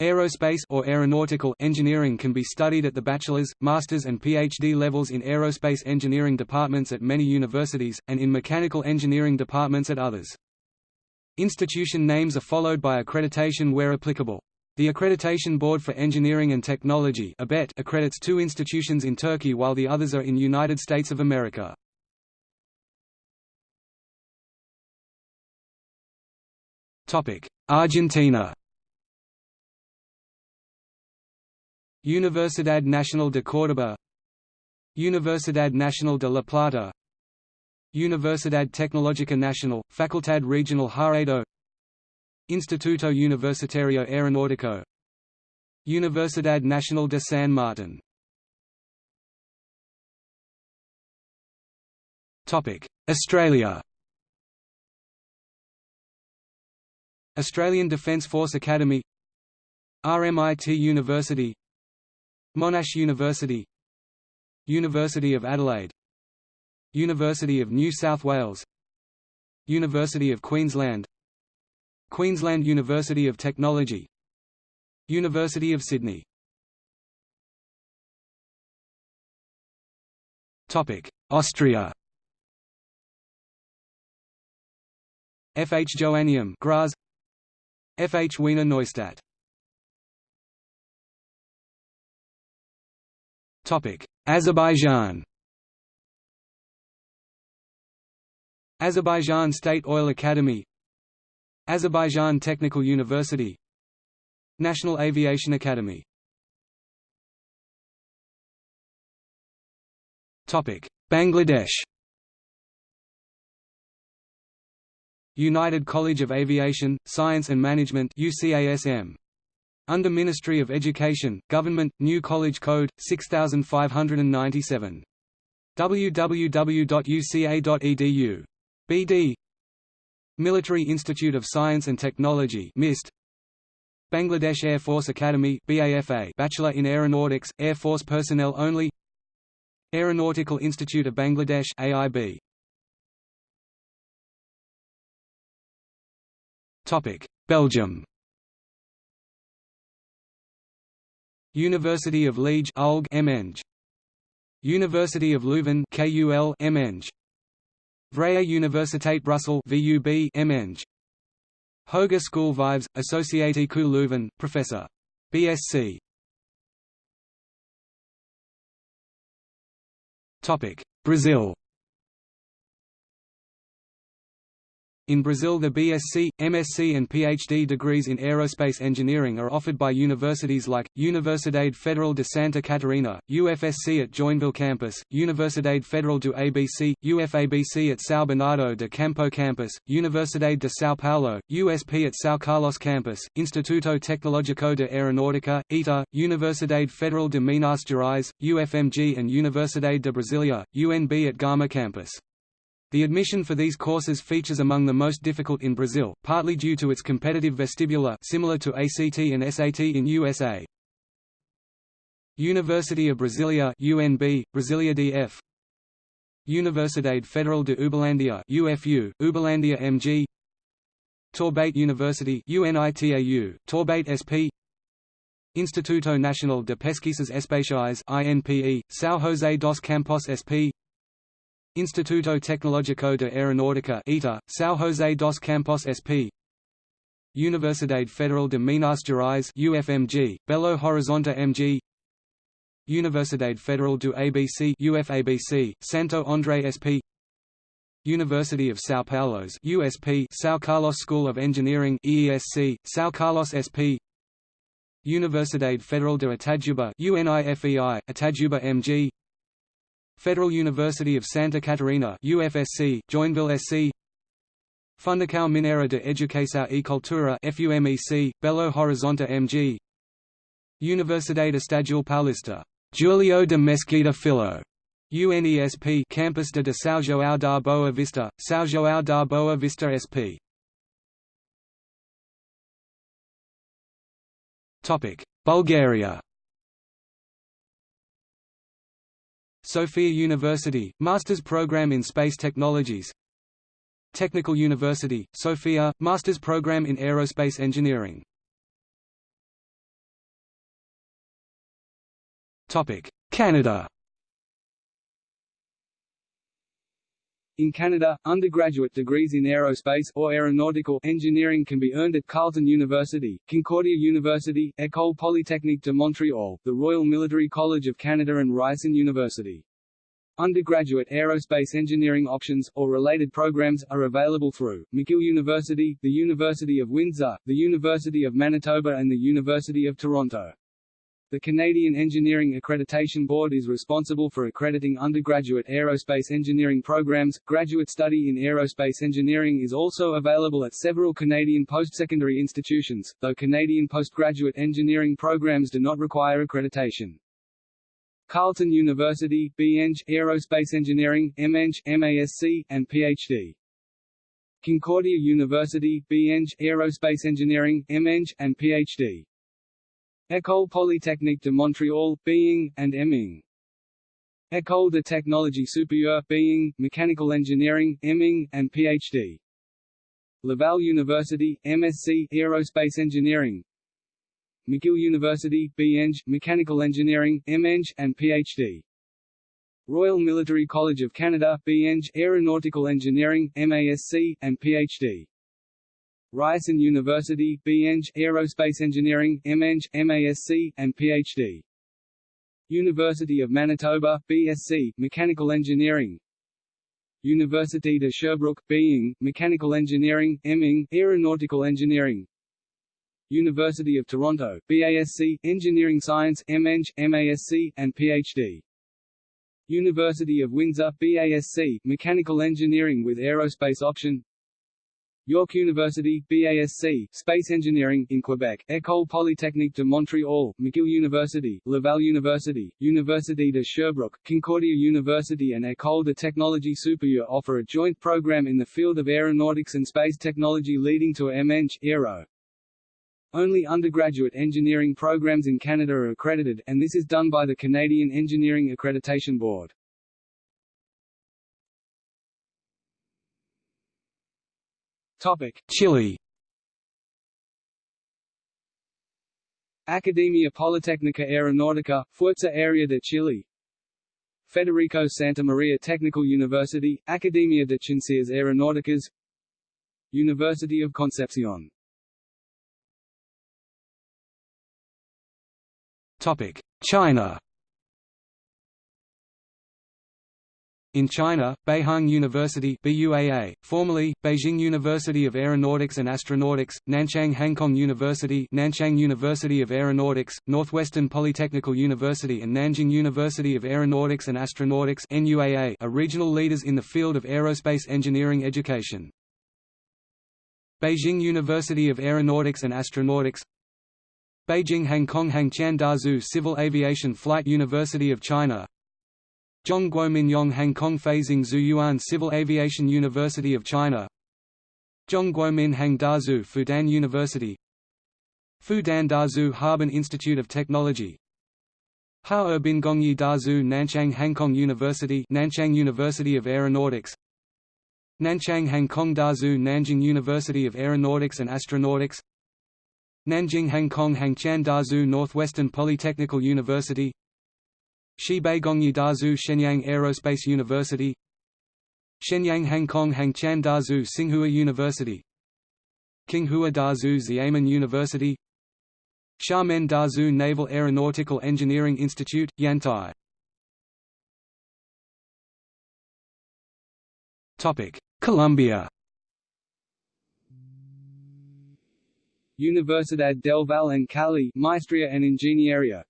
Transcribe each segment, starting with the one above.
Aerospace or aeronautical engineering can be studied at the bachelor's, master's and PhD levels in aerospace engineering departments at many universities, and in mechanical engineering departments at others. Institution names are followed by accreditation where applicable. The Accreditation Board for Engineering and Technology accredits two institutions in Turkey while the others are in United States of America. Argentina Universidad Nacional de Córdoba. Universidad Nacional de La Plata. Universidad Tecnológica Nacional, Facultad Regional Haedo Instituto Universitario Aeronáutico. Universidad Nacional de San Martín. Australia. Australian Defence Force Academy. RMIT University Monash University University of Adelaide University of New South Wales University of Queensland Queensland University of Technology University of Sydney Austria F. H. Joanneum Graz F. H. Wiener Neustadt Azerbaijan. Azerbaijan State Oil Academy Azerbaijan Technical University National Aviation Academy. Bangladesh. United College of Aviation, Science and Management UCASM under Ministry of Education, Government, New College Code, 6597. www.uca.edu. BD Military Institute of Science and Technology MIST Bangladesh Air Force Academy BAFA Bachelor in Aeronautics, Air Force personnel only. Aeronautical Institute of Bangladesh AIB Topic. Belgium University of Liege ULG MNG University of Leuven KUL MNG Vrije Universiteit Brussels VUB MNG Hoge School Vives Associate ku Leuven Professor. BSc Topic. Brazil In Brazil the BSc, MSc and PhD degrees in aerospace engineering are offered by universities like, Universidade Federal de Santa Catarina, UFSC at Joinville campus, Universidade Federal do ABC, UFABC at São Bernardo de Campo campus, Universidade de São Paulo, USP at São Carlos campus, Instituto Tecnológico de Aeronáutica, ITA, Universidade Federal de Minas Gerais, UFMG and Universidade de Brasília, UNB at Gama campus. The admission for these courses features among the most difficult in Brazil, partly due to its competitive vestibular similar to ACT and SAT in USA. University of Brasilia UNB, Brasilia DF Universidade Federal de Uberlândia UFU, Uberlândia MG Taubaté University UNITAU, Taubaté SP Instituto Nacional de Pesquisas Espaciais INPE, São José dos Campos SP Instituto Tecnológico de Aeronáutica ITA, São José dos Campos SP Universidade Federal de Minas Gerais UFMG, Belo Horizonte MG Universidade Federal do ABC UFABC, Santo André SP University of São Paulo's USP São Carlos School of Engineering EESC, São Carlos SP Universidade Federal de Itajubá UNIFEI, Itajubá MG Federal University of Santa Catarina UFSC, Joinville SC Fundação Mineira de Educação e Cultura FUMEC, Belo Horizonte MG Universidade Estadual Paulista, Julio de Mesquita Filho. UNESP Campus de São João da Boa Vista, São João da Boa Vista SP Bulgaria Sofia University, Master's Program in Space Technologies. Technical University, Sofia, Master's Program in Aerospace Engineering. Canada. In Canada, undergraduate degrees in aerospace or aeronautical engineering can be earned at Carleton University, Concordia University, École Polytechnique de Montréal, the Royal Military College of Canada and Ryerson University. Undergraduate aerospace engineering options, or related programs, are available through, McGill University, the University of Windsor, the University of Manitoba and the University of Toronto. The Canadian Engineering Accreditation Board is responsible for accrediting undergraduate aerospace engineering programs. Graduate study in aerospace engineering is also available at several Canadian postsecondary institutions, though Canadian postgraduate engineering programs do not require accreditation. Carleton University, BEng, Aerospace Engineering, MEng, MASc, and PhD. Concordia University, BEng, Aerospace Engineering, MEng, and PhD. École Polytechnique de Montréal, Being, and Eming. École de Technologie Supérieure Being, Mechanical Engineering, Eming, and Ph.D. Laval University, MSc, Aerospace Engineering McGill University, BEng, Mechanical Engineering, MEng, and Ph.D. Royal Military College of Canada, BEng, Aeronautical Engineering, MASc, and Ph.D. Ryerson University, BEng, Aerospace Engineering, MEng, MASc, and Ph.D. University of Manitoba, BSc, Mechanical Engineering Université de Sherbrooke, Being, Mechanical Engineering, MEng, Aeronautical Engineering University of Toronto, BASc, Engineering Science, MEng, MASc, and Ph.D. University of Windsor, BASc, Mechanical Engineering with Aerospace option York University, BASc, Space Engineering in Quebec, École Polytechnique de Montréal, McGill University, Laval University, Université de Sherbrooke, Concordia University and École de Technologie Supérieure offer a joint program in the field of aeronautics and space technology leading to a MEng, Aero. Only undergraduate engineering programs in Canada are accredited, and this is done by the Canadian Engineering Accreditation Board. Topic: Chile. Academia Politécnica Aeronáutica, Fuerza Aérea de Chile. Federico Santa Maria Technical University, Academia de Ciencias Aeronáuticas. University of Concepcion Topic: China In China, Beihang University BUAA, formerly, Beijing University of Aeronautics and Astronautics, Nanchang Hangkong University Nanchang University of Aeronautics, Northwestern Polytechnical University and Nanjing University of Aeronautics and Astronautics NUAA are regional leaders in the field of aerospace engineering education. Beijing University of Aeronautics and Astronautics Beijing Hangkong Hangqian Dazhu Civil Aviation Flight University of China Zhongguo Minyong Hangkong Feizing Zuyuan Civil Aviation University of China. Zhongguo Minhang Dazu Fudan University. Fudan Dazu Harbin Institute of Technology. Harbin Gongyi Dazu Nanchang Hangkong University Nanchang University of Aeronautics. Nanchang Hangkong Dazu Nanjing University of Aeronautics and Astronautics. Nanjing Hangkong Hangqian Dazu Northwestern Polytechnical University Shibei Gongyi Dazu Shenyang Aerospace University. Shenyang Hangkong Hangqian Dazu Tsinghua University. Qinghua Dazu Xiamen University. Xiamen Dazu Naval Aeronautical Engineering Institute, Yantai. Colombia Universidad del Valle en Cali Maestría en Ingeniería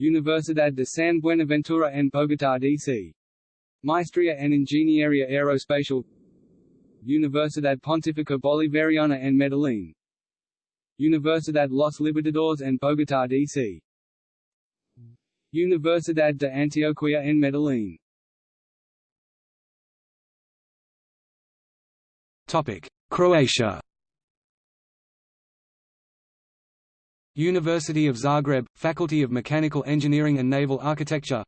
Universidad de San Buenaventura en Bogotá D.C. Maestría en Ingeniería Aeroespacial. Universidad Pontificia Bolivariana en Medellín. Universidad Los Libertadores en Bogotá D.C. Universidad de Antioquia en Medellín. Topic: Croatia University of Zagreb, Faculty of Mechanical Engineering and Naval Architecture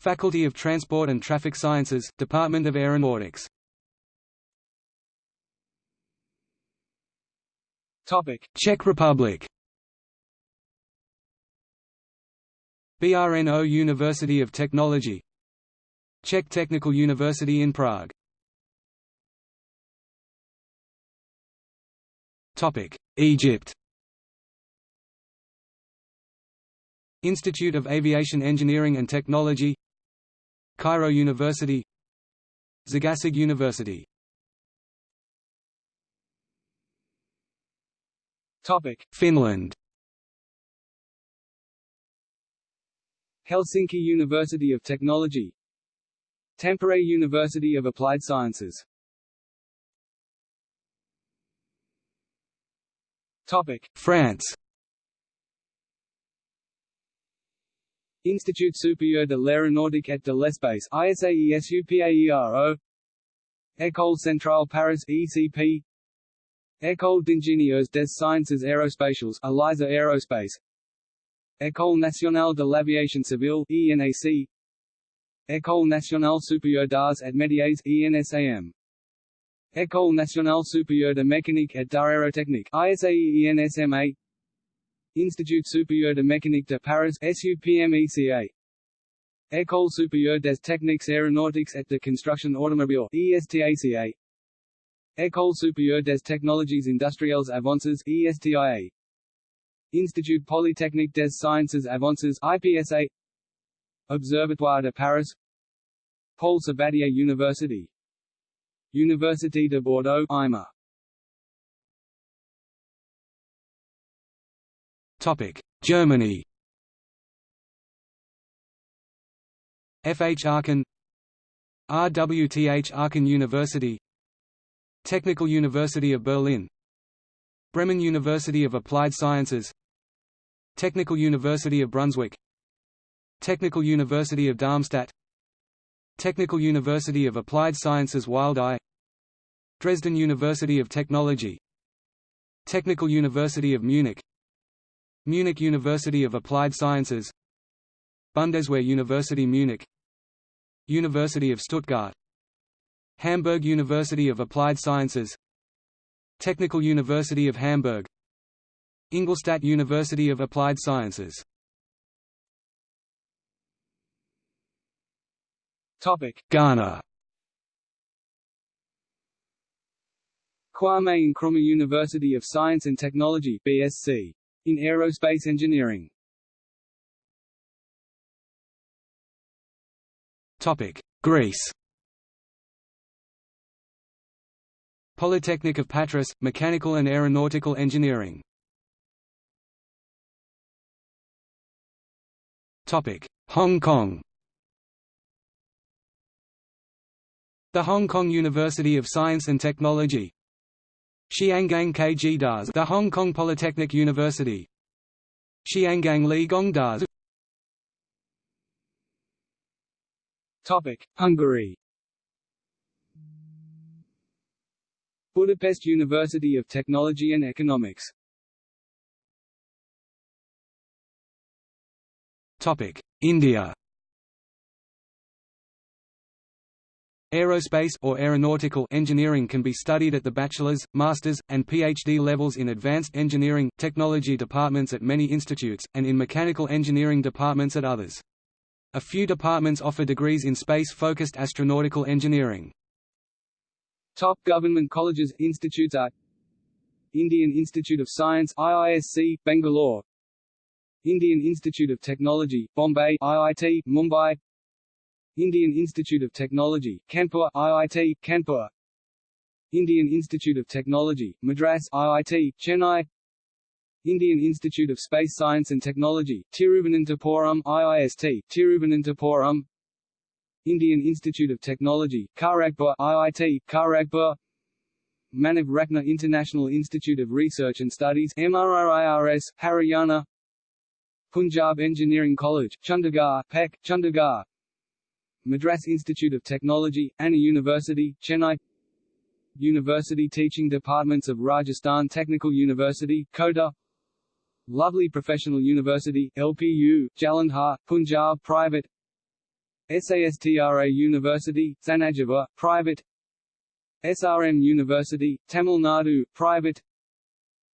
Faculty of Transport and Traffic Sciences, Department of Aeronautics. Czech Republic. BRNO University of Technology. Czech Technical University in Prague. Egypt Institute of Aviation Engineering and Technology Cairo University Zagazig University. Topic Finland. Helsinki University of Technology Tampere University of Applied Sciences. Topic France Institut supérieur de l'aéronautique et de l'espace ISAESUPAERO École Centrale Paris ECP École d'ingénieurs des sciences aérospatiales ELISA Aerospace. École nationale de l'aviation civile ENAC École nationale supérieure d'arts et métiers ENSAM École nationale supérieure de mécanique et d'aérotechnique ISAE ENSMA Institut supérieur de mécanique de Paris SUPMECA École supérieure des techniques aéronautiques et de construction automobile ESTACA École supérieure des technologies industrielles avances ESTIA Institut Polytechnique des Sciences Avances IPSA Observatoire de Paris. Paul Sabatier University. Université de Bordeaux IMA Topic: Germany. FH Aachen. RWTH Aachen University. Technical University of Berlin. Bremen University of Applied Sciences. Technical University of Brunswick. Technical University of Darmstadt. Technical University of Applied Sciences Wildau Dresden University of Technology. Technical University of Munich Munich University of Applied Sciences. Bundeswehr University Munich. University of Stuttgart. Hamburg University of Applied Sciences. Technical University of Hamburg. Ingolstadt University of Applied Sciences. Topic. Ghana. Kwame Nkrumah University of Science and Technology BSc in aerospace engineering. Topic: Greece. Polytechnic of Patras, Mechanical and Aeronautical Engineering. Topic: Hong Kong. The Hong Kong University of Science and Technology Xiangang KG Das the Hong Kong Polytechnic University. Xiangang Li Gong Das. Topic Hungary. Budapest University of Technology and Economics. Topic India Aerospace or aeronautical engineering can be studied at the bachelor's, master's, and PhD levels in advanced engineering, technology departments at many institutes, and in mechanical engineering departments at others. A few departments offer degrees in space-focused astronautical engineering. Top government colleges institutes are Indian Institute of Science IISC, Bangalore Indian Institute of Technology, Bombay IIT, Mumbai Indian Institute of Technology, Kanpur IIT, Kanpur. Indian Institute of Technology, Madras IIT, Chennai. Indian Institute of Space Science and Technology, Tiruvananthapuram IIST, Tiruvananthapuram Indian Institute of Technology, Kharagpur IIT, Kharagpur. Manav Ratna International Institute of Research and Studies MRIRS, Haryana. Punjab Engineering College, Chandigarh, PEC, Chandigarh Madras Institute of Technology, Anna University, Chennai. University Teaching Departments of Rajasthan Technical University, Kota Lovely Professional University, LPU, Jalandhar, Punjab Private. SASTRA University, Thanjavur, Private. SRM University, Tamil Nadu, Private.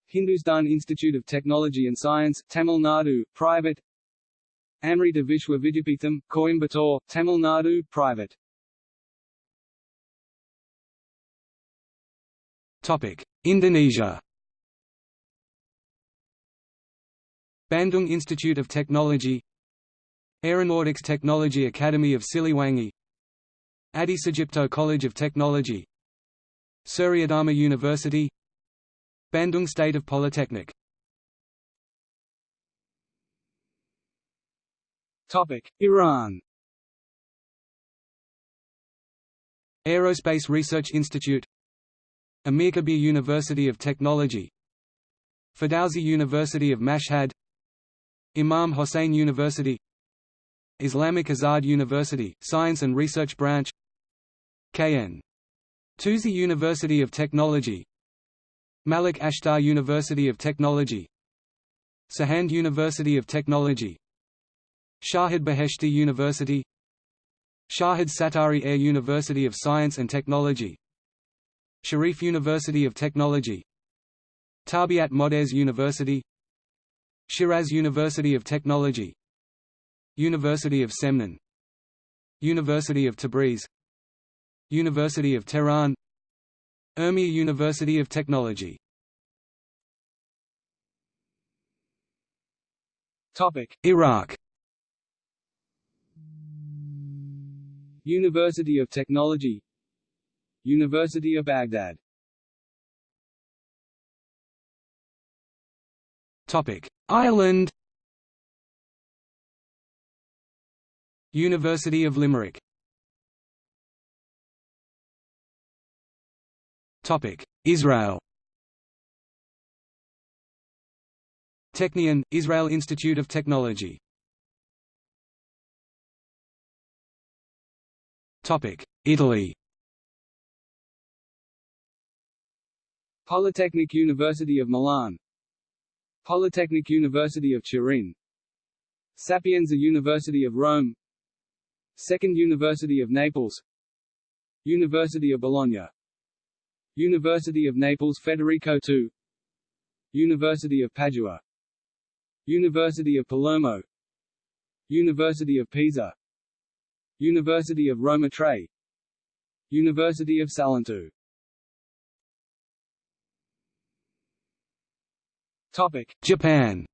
Hindustan Institute of Technology and Science, Tamil Nadu, Private Amrita Vishwa Vidyapeetham, Coimbatore, Tamil Nadu, private. Topic: Indonesia. Bandung Institute of Technology. Aeronautics Technology Academy of Siliwangi. Adi College of Technology. Suryadharma University. Bandung State of Polytechnic Topic: Iran. Aerospace Research Institute. Amirkabir University of Technology. Ferdowsi University of Mashhad. Imam Hossein University. Islamic Azad University, Science and Research Branch. KN. Toosi University of Technology. Malik Ashtar University of Technology. Sahand University of Technology Shahid Beheshti University Shahid Sattari Air University of Science and Technology Sharif University of Technology Tarbiat Modares University Shiraz University of Technology University of Semnan University of Tabriz University of Tehran Urmia University of Technology. Iraq University of Technology. University of Baghdad. Topic: Ireland. University of Limerick. Topic: Israel. Technion, Israel Institute of Technology Italy. Polytechnic University of Milan. Polytechnic University of Turin. Sapienza University of Rome. Second University of Naples. University of Bologna. University of Naples Federico II University of Padua. University of Palermo. University of Pisa University of Roma Tre University of Salento Topic: Japan.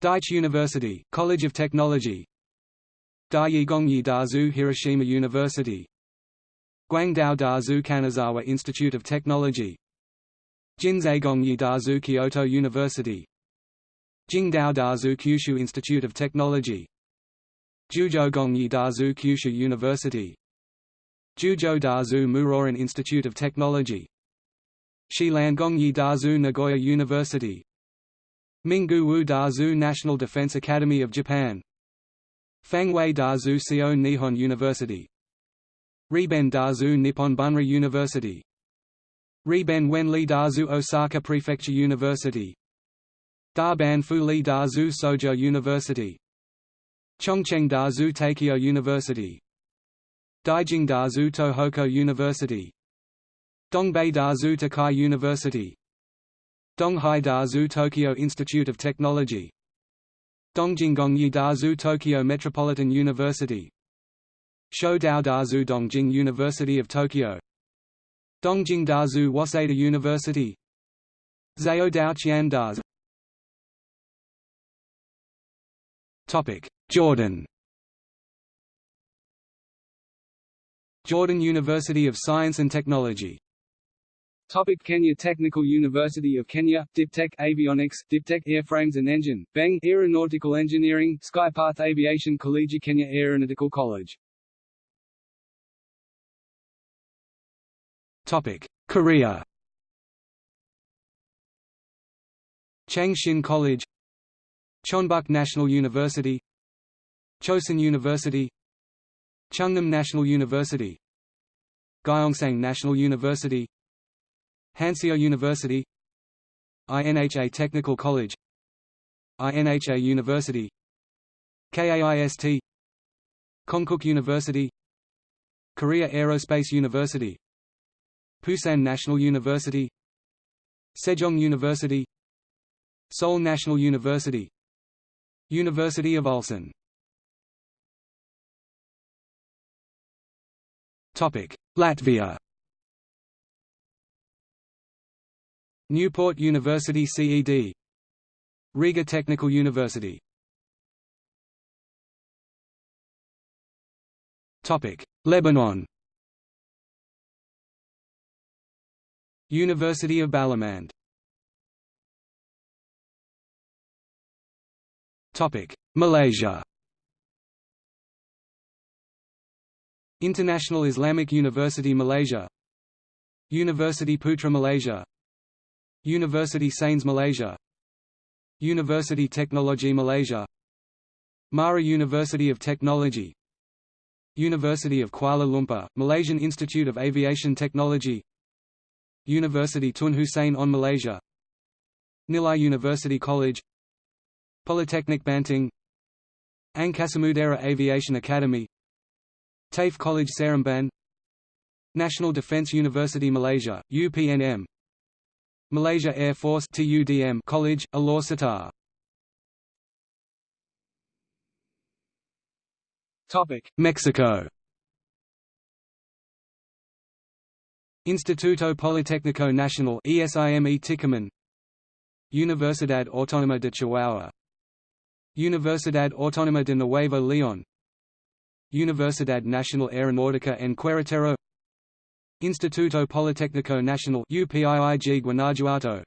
Daiichi University, College of Technology. Daiyi Gongyi Dazu Hiroshima University. Guangdao Dazu Kanazawa Institute of Technology. Jinsei Gongyi Dazu Kyoto University. Jingdao Dazu Kyushu Institute of Technology. Juzhou Gongyi Dazu Kyushu University. Juzhou Dazu Muroran Institute of Technology. Shilan Gongyi Dazu Nagoya University Minggu Wu Dazu National Defense Academy of Japan Fangwei Dazu Seo Nihon University Riben Dazu Nippon Bunri University Riben Wenli Dazu Osaka Prefecture University Daban Fuli Dazu Sojo University. Chongcheng Dazu Takeo University. Daijing Dazu Tohoku University. Dongbei Dazu Tokai University. Donghai Dazu Tokyo Institute of Technology. Dongjinggongyi Dazu Tokyo Metropolitan University. Shoudao Dazu Dongjing University of Tokyo. Dongjing Dazu Waseda University. Zhao Dao Qian Jordan. Jordan University of Science and Technology. Topic. Kenya Technical University of Kenya, Diptech Avionics, Diptech Airframes and Engine, Beng Aeronautical Engineering, Skypath Aviation College Kenya Aeronautical College. Topic. Korea Changshin College Chonbuk National University Chosun University Chungnam National University Gyeongsang National University Hanseo University INHA Technical College INHA University KAIST Konkuk University Korea Aerospace University Pusan National University Sejong University Seoul National University University of Ulsan. Latvia. Newport University CED Riga Technical University. Topic Lebanon. University of Balamand Malaysia. International Islamic University Malaysia. University Putra Malaysia. University Sains Malaysia. University Technology Malaysia. Mara University of Technology. University of Kuala Lumpur, Malaysian Institute of Aviation Technology. University Tun Hussein Onn Malaysia. Nilai University College Polytechnic Banting Angkasa Aviation Academy TAFE College Seremban National Defence University Malaysia, UPNM Malaysia Air Force TUDM College, Alor Setar Mexico. Instituto Politécnico Nacional ESIME Ticomán Universidad Autónoma de Chihuahua Universidad Autónoma de Nuevo León. Universidad Nacional Aeronáutica en Querétaro. Instituto Politécnico Nacional UPIIG Guanajuato.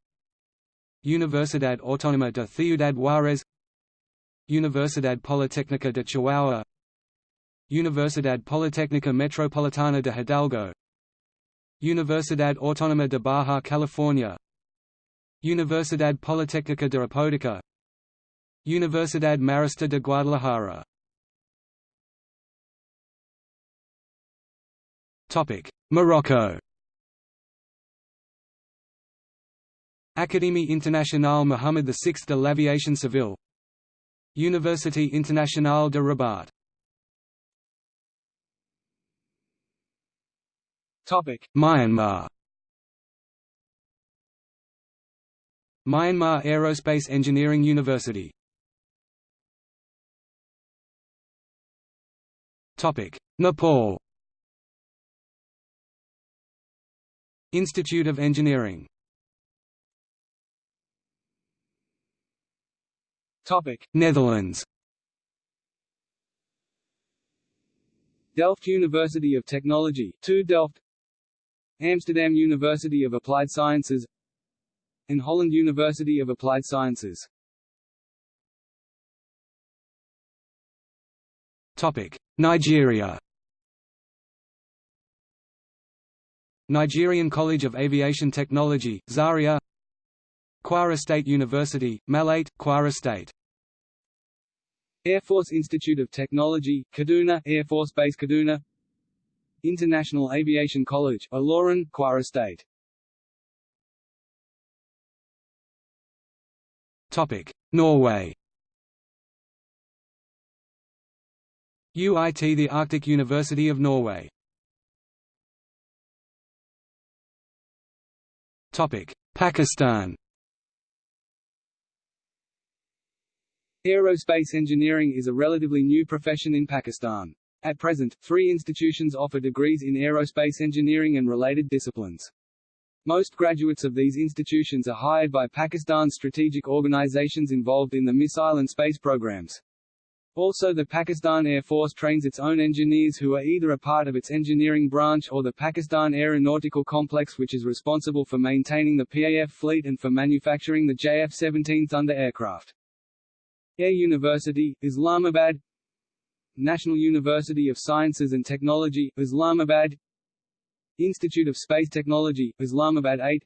Universidad Autónoma de Ciudad Juárez. Universidad Politécnica de Chihuahua. Universidad Politécnica Metropolitana de Hidalgo. Universidad Autónoma de Baja California. Universidad Politécnica de Apodaca Universidad Marista de Guadalajara. Morocco. Académie internationale Mohammed VI de l'Aviation Civile. Université internationale de Rabat. Myanmar. Myanmar Aerospace Engineering University Nepal. Institute of Engineering. Netherlands. Delft University of Technology 2 Delft. Amsterdam University of Applied Sciences. And Holland University of Applied Sciences Nigeria. Nigerian College of Aviation Technology, Zaria. Kwara State University, Malete, Kwara State. Air Force Institute of Technology, Kaduna Air Force Base Kaduna. International Aviation College, Ilorin, Kwara State. Norway UiT The Arctic University of Norway Pakistan Aerospace engineering is a relatively new profession in Pakistan. At present, three institutions offer degrees in aerospace engineering and related disciplines. Most graduates of these institutions are hired by Pakistan's strategic organizations involved in the missile and space programs. Also the Pakistan Air Force trains its own engineers who are either a part of its engineering branch or the Pakistan Aeronautical Complex which is responsible for maintaining the PAF fleet and for manufacturing the JF-17 Thunder aircraft. Air University, Islamabad. National University of Sciences and Technology, Islamabad. Institute of Space Technology, Islamabad 8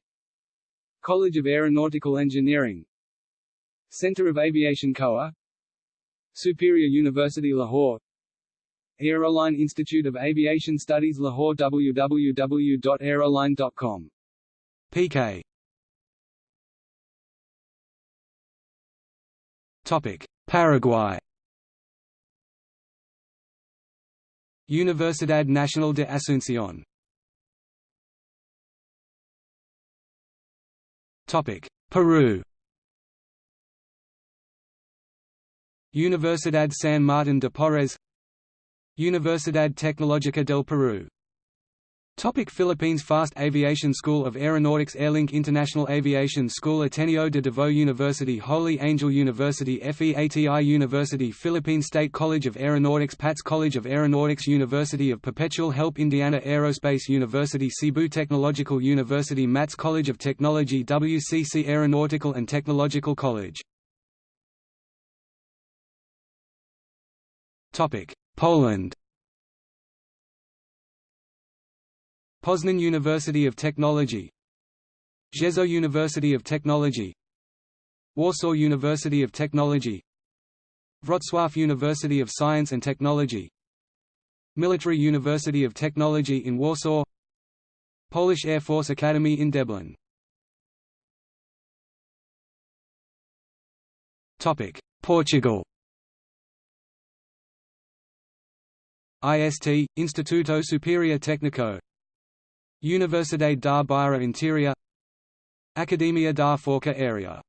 College of Aeronautical Engineering. Center of Aviation COA Superior University Lahore. Aeroline Institute of Aviation Studies Lahore www.aeroline.com PK Topic. Paraguay. Universidad Nacional de Asunción. Topic. Peru Universidad San Martín de Porres Universidad Tecnológica del Perú. Topic Philippines Fast Aviation School of Aeronautics Airlink International Aviation School Ateneo de Davao University Holy Angel University FEATI University Philippine State College of Aeronautics PATS College of Aeronautics University of Perpetual Help Indiana Aerospace University Cebu Technological University MATS College of Technology WCC Aeronautical and Technological College Poland. Poznan University of Technology. Rzeszów University of Technology. Warsaw University of Technology. Wrocław University of Science and Technology. Military University of Technology in Warsaw. Polish Air Force Academy in Deblin Portugal IST, Instituto Superior Técnico. Universidade da Beira Interior. Academia da Força Aérea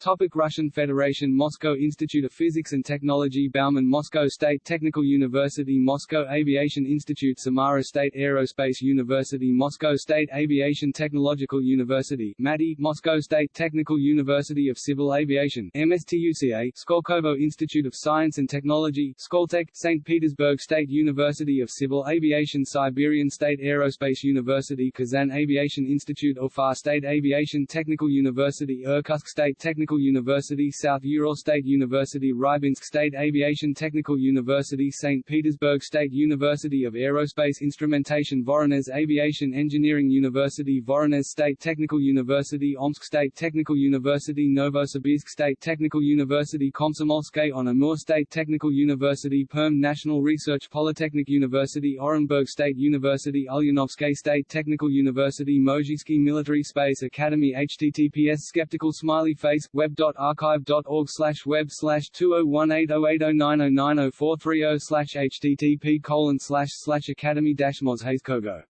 Topic Russian Federation Moscow Institute of Physics and Technology Bauman Moscow State Technical University Moscow Aviation Institute Samara State Aerospace University Moscow State Aviation Technological University MATI Moscow State Technical University of Civil Aviation MSTUCA Skolkovo Institute of Science and Technology Skoltech St. Petersburg State University of Civil Aviation Siberian State Aerospace University Kazan Aviation Institute Ufa State Aviation Technical University Irkutsk State Technical Technical University South Ural State University Rybinsk State Aviation Technical University St. Petersburg State University of Aerospace Instrumentation Voronezh Aviation Engineering University Voronezh State Technical University Omsk State Technical University Novosibirsk State Technical University Komsomolskaya on Amur State Technical University Perm National Research Polytechnic University Orenburg State University Ulyanovsky State Technical University Mozhaysky Military Space Academy https skeptical smiley face web.archive.org slash web slash 20180809090430 slash http colon slash slash academy dash mozhaiskogo.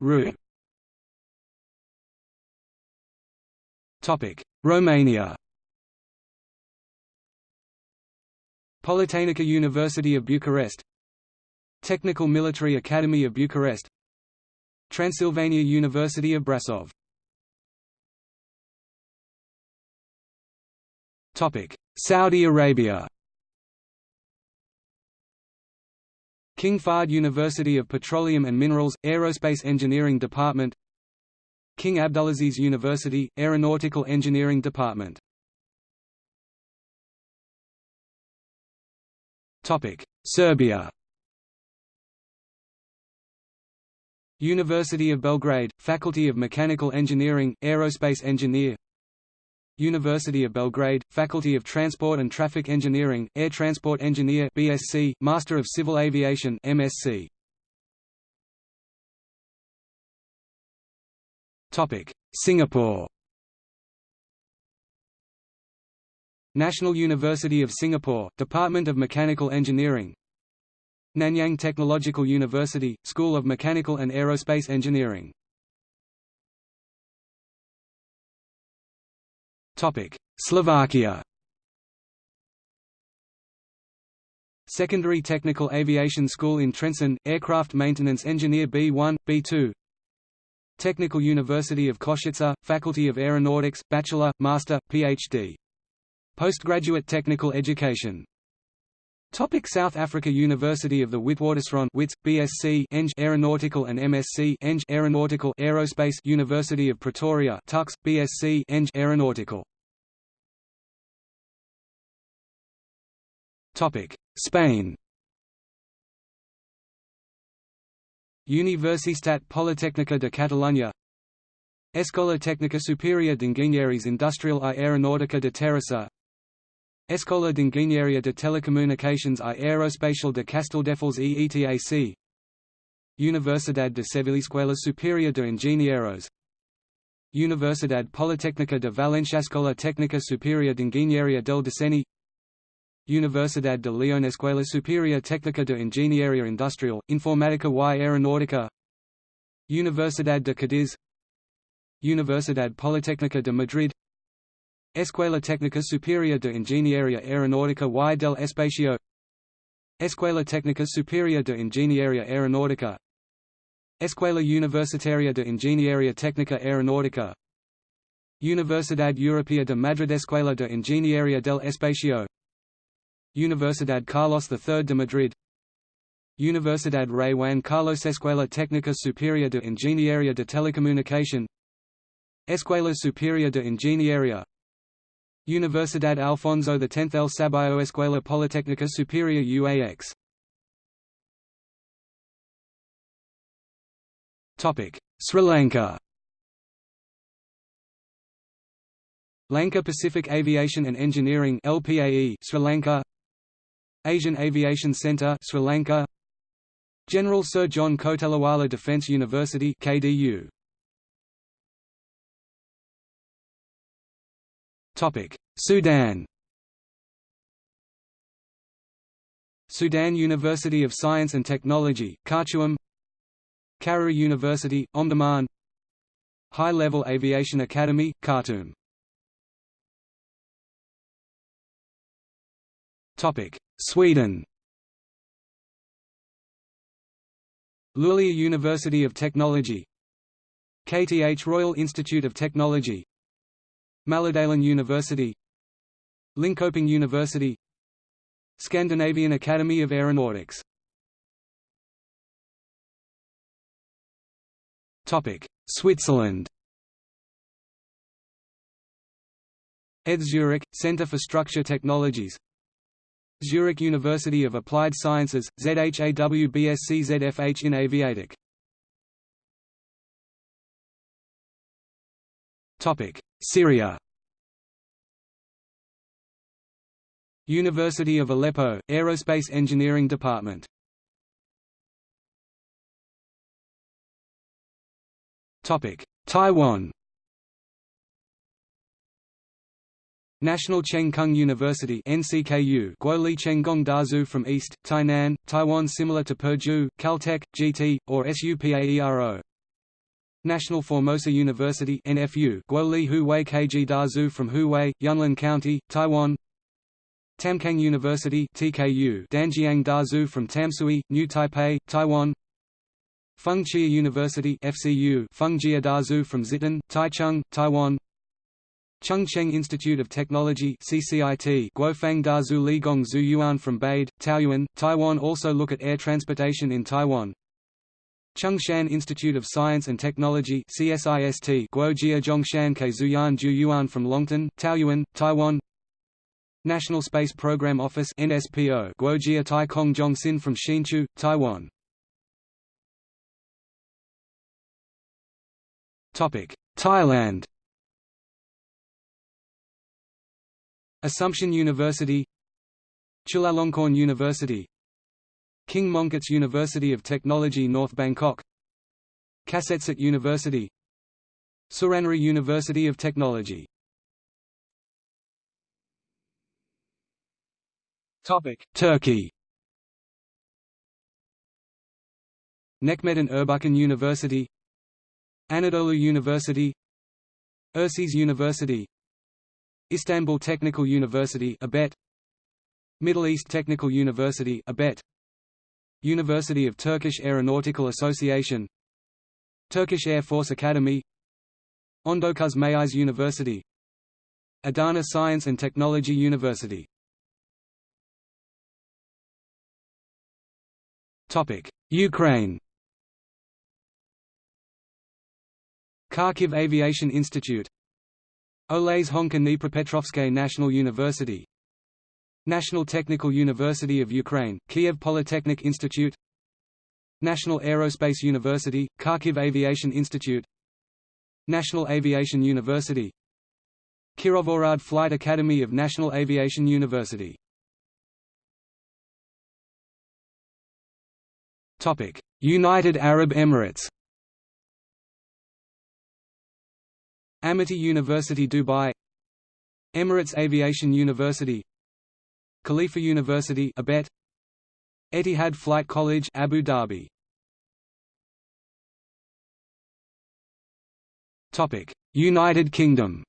Ru. Topic: Romania. Politehnica University of Bucharest Technical Military Academy of Bucharest Transylvania University of Brasov Saudi Arabia. King Fahd University of Petroleum and Minerals, Aerospace Engineering Department. King Abdulaziz University, Aeronautical Engineering Department. Serbia. University of Belgrade, Faculty of Mechanical Engineering, Aerospace Engineer University of Belgrade, Faculty of Transport and Traffic Engineering, Air Transport Engineer BSc, Master of Civil Aviation MSc. Topic: Singapore. National University of Singapore, Department of Mechanical Engineering Nanyang Technological University, School of Mechanical and Aerospace Engineering Slovakia. Secondary Technical Aviation School in Trenčín, Aircraft Maintenance Engineer B1, B2 Technical University of Košice, Faculty of Aeronautics, Bachelor, Master, PhD. Postgraduate Technical Education. Topic South Africa University of the Witwatersrand Wits, BSc Eng Aeronautical and MSc Eng Aeronautical Aerospace University of Pretoria Tuks, BSc Eng Aeronautical Spain. Universitat Politécnica de Catalunya. Escola Técnica Superior d'Enginyeries Industrial i Aeronàutica de Terrassa. Escola d'Enginyeria de Telecomunicacions i Aeroespacial de Castelldefels e ETAC Universidad de Sevilla Escuela Superior de Ingenieros Universidad Politécnica de Valencia Escola Técnica Superior de Ingeniería del Diseño Universidad de León Escuela Superior Técnica de Ingeniería Industrial, Informática y Aeronáutica. Universidad de Cádiz Universidad Politécnica de Madrid. Escuela Técnica Superior de Ingeniería Aeronáutica y del Espacio. Escuela Técnica Superior de Ingeniería Aeronáutica. Escuela Universitaria de Ingeniería Técnica Aeronáutica. Universidad Europea de Madrid Escuela de Ingeniería del Espacio Universidad Carlos III de Madrid. Universidad Rey Juan Carlos Escuela Técnica Superior de Ingeniería de Telecomunicación. Escuela Superior de Ingeniería. Universidad Alfonso X El Sabio Escuela Politécnica Superior UAX Sri Lanka. Lanka Pacific Aviation and Engineering LPAE Sri Lanka Asian Aviation Centre Sri Lanka. General Sir John Kotelawala Defence University KDU Topic. Sudan. Sudan University of Science and Technology Khartoum. Karary University Omdurman. High Level Aviation Academy Khartoum. Topic Sweden. Luleå University of Technology. KTH Royal Institute of Technology. Mälardalen University. Linköping University. Scandinavian Academy of Aeronautics. Switzerland. ETH Zurich, Centre for Structure Technologies Zurich University of Applied Sciences, ZHAWBSC ZFH in Aviatic. Syria. University of Aleppo, Aerospace Engineering Department. Taiwan National Cheng Kung University NCKU Guoli Chenggong Dazu from East, Tainan, Taiwan similar to Purdue, Caltech, GT, or SUPAERO National Formosa University NFU Guoli Huwei Kg Dazu from Huwei, Yunlin County, Taiwan. Tamkang University TKU Danjiang Dazu from Tamsui, New Taipei, Taiwan. Feng Chia University FCU Fengjia Dazu from Zitan, Taichung, Taiwan Chung Cheng Institute of Technology CCIT Guofang Dazu Ligong Zhu Yuan from Bade, Taoyuan, Taiwan also look at air transportation in Taiwan. Chung-Shan Institute of Science and Technology CSIST Guojia Zhongshan Ke Zuyuan Ju from Longtan, Taoyuan, Taiwan. National Space Program Office NSPO Guojia Tai Kong Zhongxin from Hsinchu, Taiwan. Thailand Assumption University Chulalongkorn University King Mongkut's University of Technology North Bangkok Kasetsart University Suranaree University of Technology. Turkey. Necmettin Erbakan University Anadolu University Urses University Istanbul Technical University Abet. Middle East Technical University Abet. University of Turkish Aeronautical Association. Turkish Air Force Academy. Ondokuz Mayis University. Adana Science and Technology University. Topic Ukraine. Kharkiv Aviation Institute Oles Honchar Dnipropetrovsk National University. National Technical University of Ukraine, Kiev Polytechnic Institute. National Aerospace University, Kharkiv Aviation Institute. National Aviation University. Kirovohrad Flight Academy of National Aviation University. United Arab Emirates Amity University Dubai Emirates Aviation University Khalifa University Abet Etihad Flight College Abu Dhabi Topic United Kingdom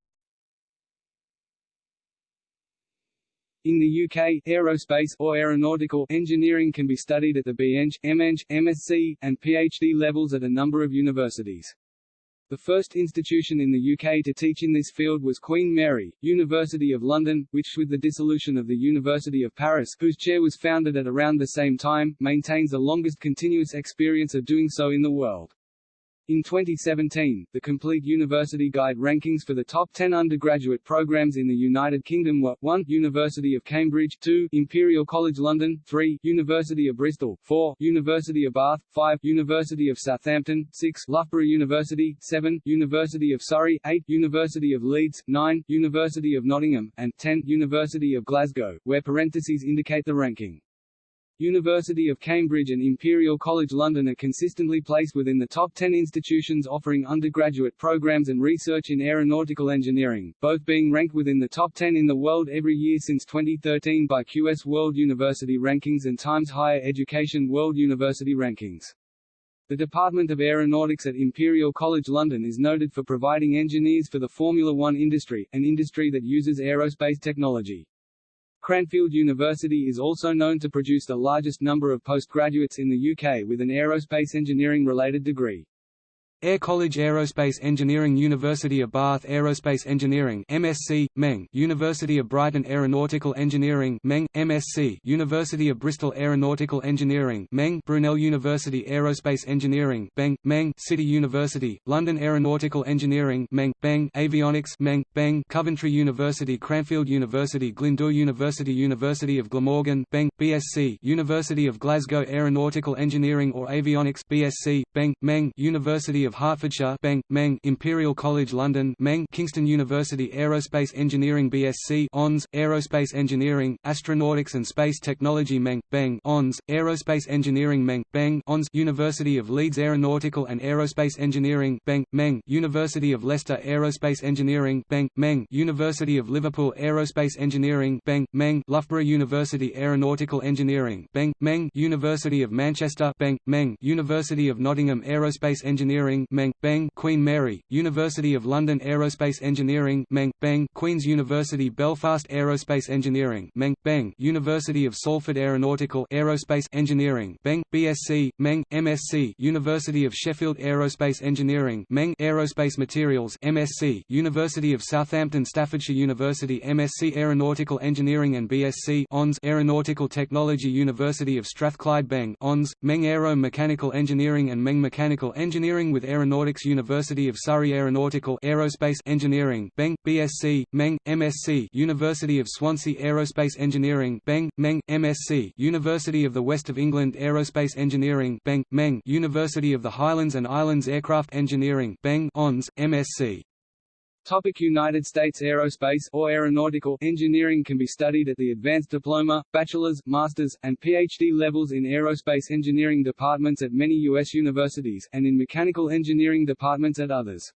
In the UK, aerospace or aeronautical engineering can be studied at the BEng, MEng, MSc, and PhD levels at a number of universities. The first institution in the UK to teach in this field was Queen Mary, University of London, which with the dissolution of the University of Paris whose chair was founded at around the same time, maintains the longest continuous experience of doing so in the world. In 2017, the Complete University Guide rankings for the top 10 undergraduate programs in the United Kingdom were 1. University of Cambridge 2. Imperial College London 3. University of Bristol 4. University of Bath 5. University of Southampton 6. Loughborough University 7. University of Surrey 8. University of Leeds 9. University of Nottingham, and 10. University of Glasgow, where parentheses indicate the ranking. University of Cambridge and Imperial College London are consistently placed within the top 10 institutions offering undergraduate programs and research in aeronautical engineering, both being ranked within the top 10 in the world every year since 2013 by QS World University Rankings and Times Higher Education World University Rankings. The Department of Aeronautics at Imperial College London is noted for providing engineers for the Formula One industry, an industry that uses aerospace technology. Cranfield University is also known to produce the largest number of postgraduates in the UK with an aerospace engineering-related degree. Air College Aerospace Engineering University of Bath Aerospace Engineering MSc, Meng. University of Brighton Aeronautical Engineering Meng, MSc University of Bristol Aeronautical Engineering Meng. Brunel University Aerospace Engineering Beng, Meng. City University, London Aeronautical Engineering Meng, Beng. Avionics Meng, Beng. Coventry University Cranfield University Glyndŵr University University of Glamorgan Beng, BSc University of Glasgow Aeronautical Engineering or Avionics BSc, Beng, Meng. University of Hertfordshire Beng, Meng Imperial College London Meng Kingston University Aerospace Engineering BSc ONS, Aerospace Engineering, Astronautics and Space Technology Meng, Beng ONS, Aerospace Engineering Meng, Beng ONS University of Leeds Aeronautical and Aerospace Engineering Beng, Meng University of Leicester Aerospace Engineering Beng, Meng University of Liverpool Aerospace Engineering Beng, Meng Loughborough University Aeronautical Engineering Beng, Meng University of Manchester Beng, Meng University of Nottingham Aerospace Engineering Engineering Meng, Beng, Queen Mary, University of London Aerospace Engineering Meng, Beng, Queen's University Belfast Aerospace Engineering Meng, Beng, University of Salford Aeronautical Aerospace Engineering Beng, BSc, Meng, MSc University of Sheffield Aerospace Engineering Meng, Aerospace Materials MSc University of Southampton Staffordshire University MSc Aeronautical Engineering and BSc ONS Aeronautical Technology University of Strathclyde Beng, ONS, Meng Aero Mechanical Engineering and Meng Mechanical Engineering with Aeronautics University of Surrey Aeronautical Aerospace Engineering Beng, BSc, Meng, MSc University of Swansea Aerospace Engineering Beng, Meng, MSc University of the West of England Aerospace Engineering Beng, Meng University of the Highlands and Islands Aircraft Engineering Beng, ONS, MSc Topic United States Aerospace or aeronautical engineering can be studied at the advanced diploma, bachelor's, master's, and PhD levels in aerospace engineering departments at many U.S. universities, and in mechanical engineering departments at others.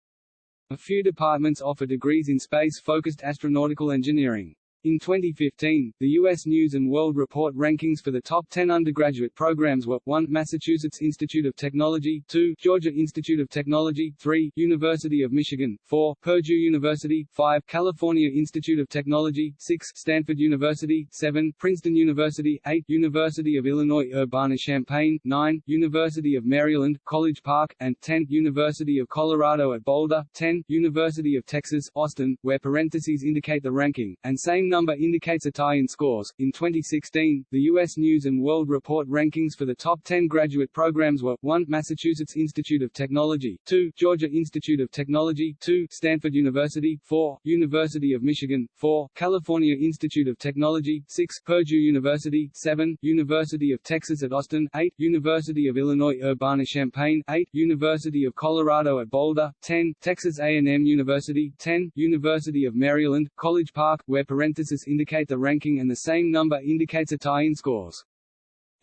A few departments offer degrees in space-focused astronautical engineering. In 2015, the U.S. News & World Report rankings for the top 10 undergraduate programs were 1. Massachusetts Institute of Technology 2. Georgia Institute of Technology 3. University of Michigan 4. Purdue University 5. California Institute of Technology 6. Stanford University 7. Princeton University 8. University of Illinois Urbana-Champaign 9. University of Maryland, College Park, and 10. University of Colorado at Boulder 10. University of Texas, Austin, where parentheses indicate the ranking, and same number indicates a tie in scores. In 2016, the U.S. News and World Report rankings for the top 10 graduate programs were 1. Massachusetts Institute of Technology 2. Georgia Institute of Technology 2. Stanford University 4. University of Michigan 4. California Institute of Technology 6. Purdue University 7. University of Texas at Austin 8. University of Illinois Urbana-Champaign 8. University of Colorado at Boulder 10. Texas A&M University 10. University of Maryland, College Park, where parentheses indicate the ranking and the same number indicates a tie in scores.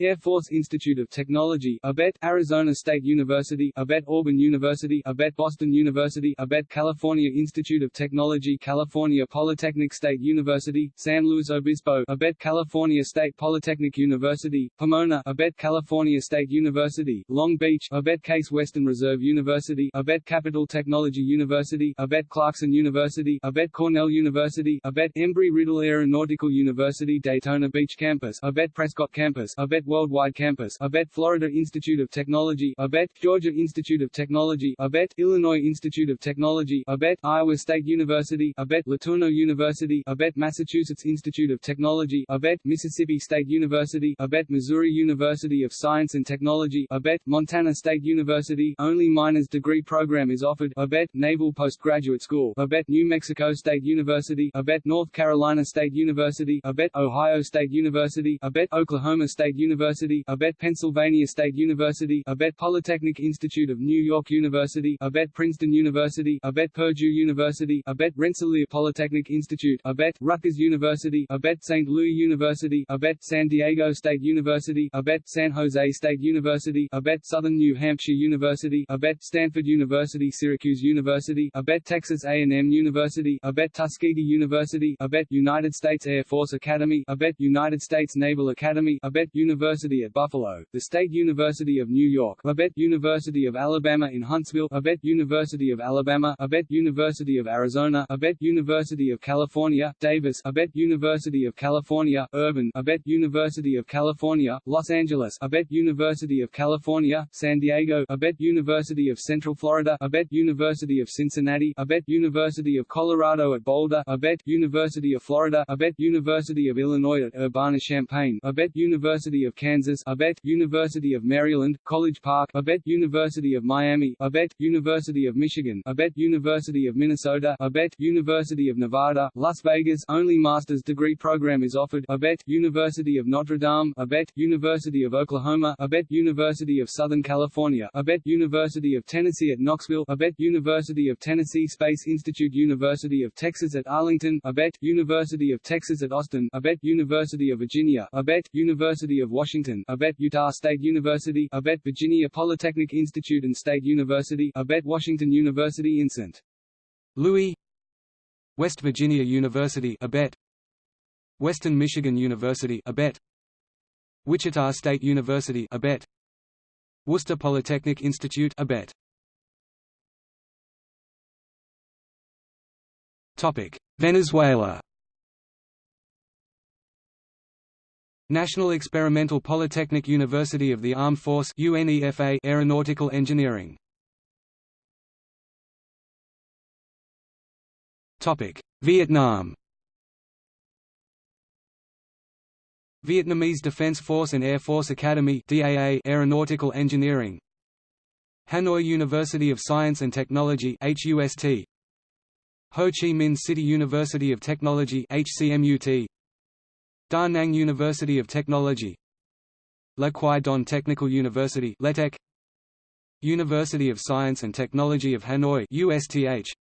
Air Force Institute of Technology ABET, Arizona State University ABET, Auburn University ABET, Boston University ABET, California Institute of Technology California Polytechnic State University, San Luis Obispo ABET, California State Polytechnic University, Pomona ABET, California State University, Long Beach ABET, Case Western Reserve University ABET, Capitol Technology University ABET, Clarkson University ABET, Cornell University ABET, Embry-Riddle Aeronautical University Daytona Beach Campus ABET, Prescott Campus ABET, Worldwide Campus ABET Florida Institute of Technology ABET Georgia Institute of Technology ABET Illinois Institute of Technology ABET Iowa State University ABET LeTourneau University ABET Massachusetts Institute of Technology ABET Mississippi State University ABET Missouri University of Science and Technology ABET Montana State University only minors degree program is offered ABET Naval Postgraduate School ABET New Mexico State University ABET North Carolina State University ABET Ohio State University ABET Oklahoma State University University ABET Pennsylvania State University ABET Polytechnic Institute of New York University ABET Princeton University ABET Purdue University ABET Rensselaer Polytechnic Institute ABET Rutgers University ABET St. Louis University ABET San Diego State University ABET San Jose State University ABET Southern New Hampshire University ABET Stanford University Syracuse University ABET Texas A&M University ABET Tuskegee University ABET United States Air Force Academy ABET United States Naval Academy ABET University University at Buffalo, the State University of New York, Abet University of Alabama in Huntsville, Abet University of Alabama, Abet University of Arizona, Abet University of California, Davis, Abet University of California, Irvine, Abet University of California, Los Angeles, Abet University of California, San Diego, Abet University of Central Florida, Abet University of Cincinnati, Abet University of Colorado at Boulder, Abet University of Florida, Abet University of Illinois at Urbana-Champaign, Abet University of Kansas ABET, University of Maryland, College Park ABET, University of Miami ABET, University of Michigan ABET, University of Minnesota ABET, University of Nevada, Las Vegas only master's degree program is offered ABET, University of Notre Dame ABET, University of Oklahoma ABET, University of Southern California ABET, University of Tennessee at Knoxville ABET, University of Tennessee Space Institute University of Texas at Arlington ABET, University of Texas at Austin ABET, University of Virginia ABET, University of Washington ABET Utah State University ABET Virginia Polytechnic Institute and State University ABET Washington University in St. Louis West Virginia University ABET Western Michigan University ABET Wichita State University ABET Worcester Polytechnic Institute ABET Topic Venezuela National Experimental Polytechnic University of the Armed Force UNEFA Aeronautical Engineering. Topic Vietnam. Vietnamese Defense Force and Air Force Academy DAA Aeronautical Engineering. Hanoi University of Science and Technology HUST Ho Chi Minh City University of Technology HCMUT Da Nang University of Technology. Le Quy Don Technical University LETEC University of Science and Technology of Hanoi USTH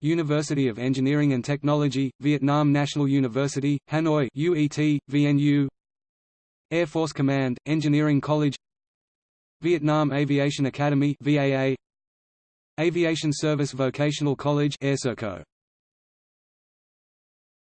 University of Engineering and Technology, Vietnam National University, Hanoi UET, VNU Air Force Command, Engineering College. Vietnam Aviation Academy VAA Aviation Service Vocational College AirSerco